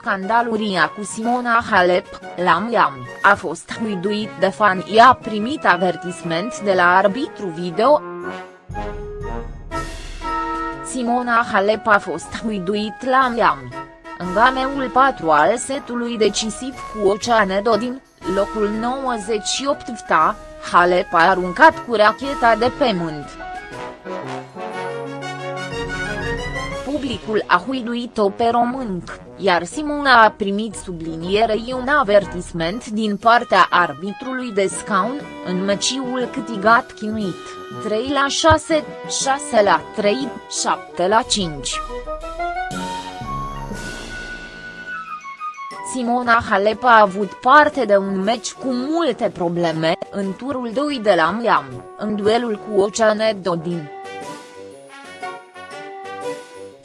scandaluria cu Simona Halep, la Miami, a fost huiduit de fan i-a primit avertisment de la arbitru video. Simona Halep a fost huiduit la Miami. În gameul 4 al setului decisiv cu Oceane Dodin, locul 98 VTA, Halep a aruncat cu racheta de pământ. Publicul a huiduit-o pe românc, iar Simona a primit sublinierei un avertisment din partea arbitrului de scaun, în meciul câtigat chinuit, 3 la 6, 6 la 3, 7 la 5. Simona Halep a avut parte de un meci cu multe probleme, în turul 2 de la Miami, în duelul cu Oceane Dodin.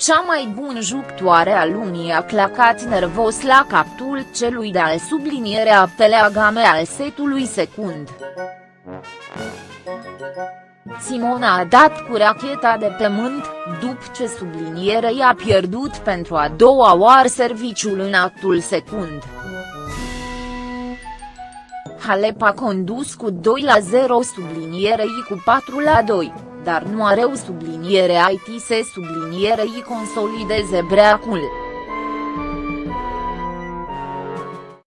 Cea mai bună jucătoare a lunii a clacat nervos la captul celui de-al sublinierea game al setului secund. Simona a dat cu racheta de pământ, după ce sublinierei a pierdut pentru a doua oară serviciul în actul secund. Halep a condus cu 2 la 0 sublinierei cu 4 la 2, dar nu are o subliniere IT se sublinierei consolideze breacul.